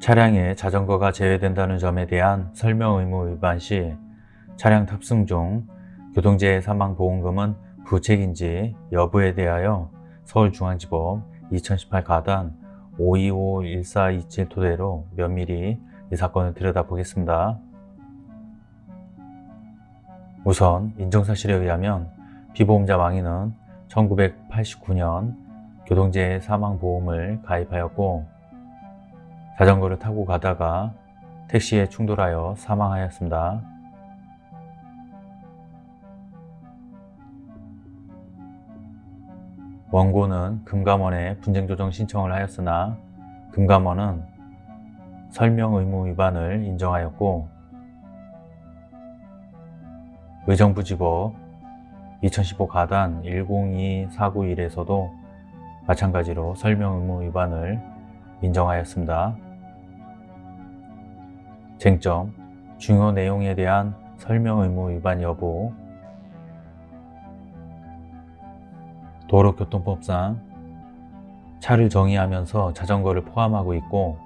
차량에 자전거가 제외된다는 점에 대한 설명 의무 위반 시 차량 탑승 중 교통재해 사망보험금은 부책인지 여부에 대하여 서울중앙지법 2018 가단 5251427 토대로 면밀히 이 사건을 들여다보겠습니다. 우선 인정사실에 의하면 피보험자 망인은 1989년 교통재해 사망보험을 가입하였고 자전거를 타고 가다가 택시에 충돌하여 사망하였습니다. 원고는 금감원에 분쟁조정 신청을 하였으나 금감원은 설명 의무 위반을 인정하였고 의정부지법 2015 가단 102491에서도 마찬가지로 설명 의무 위반을 인정하였습니다. 쟁점, 중요 내용에 대한 설명 의무 위반 여부 도로교통법상 차를 정의하면서 자전거를 포함하고 있고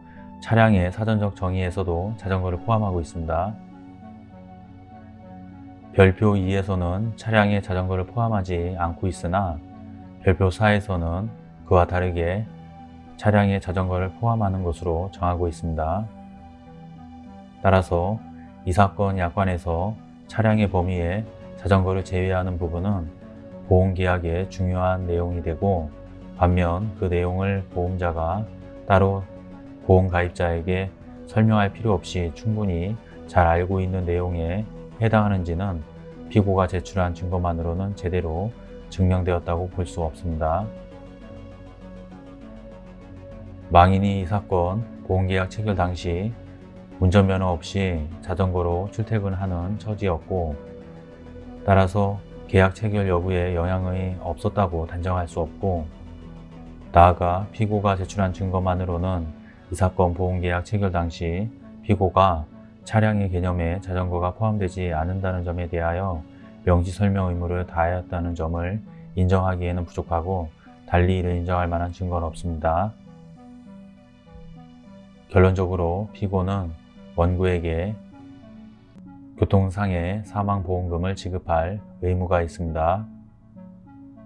차량의 사전적 정의에서도 자전거를 포함하고 있습니다. 별표 2에서는 차량에 자전거를 포함하지 않고 있으나 별표 4에서는 그와 다르게 차량에 자전거를 포함하는 것으로 정하고 있습니다. 따라서 이 사건 약관에서 차량의 범위에 자전거를 제외하는 부분은 보험계약의 중요한 내용이 되고 반면 그 내용을 보험자가 따로 보험가입자에게 설명할 필요 없이 충분히 잘 알고 있는 내용에 해당하는지는 피고가 제출한 증거만으로는 제대로 증명되었다고 볼 수 없습니다. 망인이 이 사건 보험계약 체결 당시 운전면허 없이 자전거로 출퇴근하는 처지였고 따라서 계약 체결 여부에 영향이 없었다고 단정할 수 없고 나아가 피고가 제출한 증거만으로는 이 사건 보험계약 체결 당시 피고가 차량의 개념에 자전거가 포함되지 않는다는 점에 대하여 명시 설명 의무를 다하였다는 점을 인정하기에는 부족하고 달리 이를 인정할 만한 증거는 없습니다. 결론적으로 피고는 원고에게 교통상해 사망보험금을 지급할 의무가 있습니다.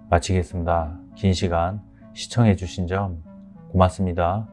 마치겠습니다. 긴 시간 시청해 주신 점 고맙습니다.